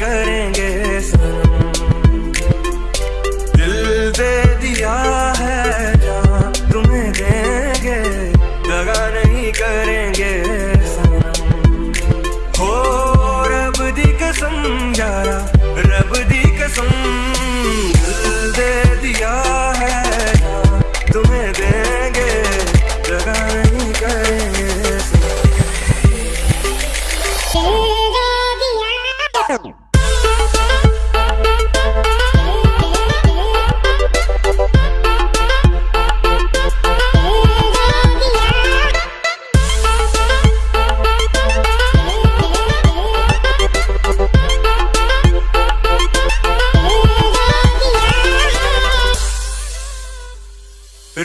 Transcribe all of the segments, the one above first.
करेंगे दिल दे दिया है जहाँ तुम्हें देंगे, दगा नहीं करेंगे हो रब दी कसम यारा रब दी कसम, दिल दे दिया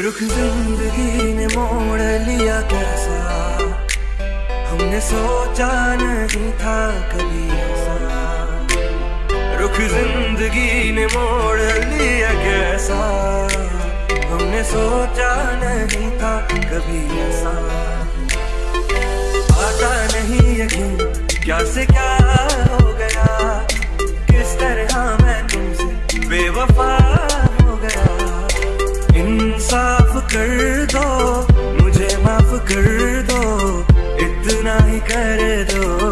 रुख ज़िंदगी ने मोड़ लिया कैसा? हमने सोचा नहीं था कभी ऐसा। रुख ज़िंदगी ने मोड़ लिया कैसा? हमने सोचा नहीं था कभी ऐसा। आता नहीं यकीन, क्या से क्या इंसाफ कर दो मुझे माफ़ कर दो इतना ही कर दो।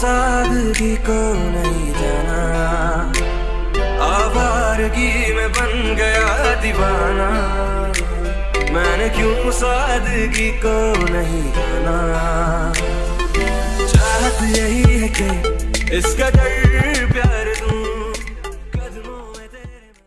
सादगी को नहीं जाना। आवारगी में बन गया दीवाना। मैंने क्यों सादगी को नहीं जाना? चाहत यही है कि इसका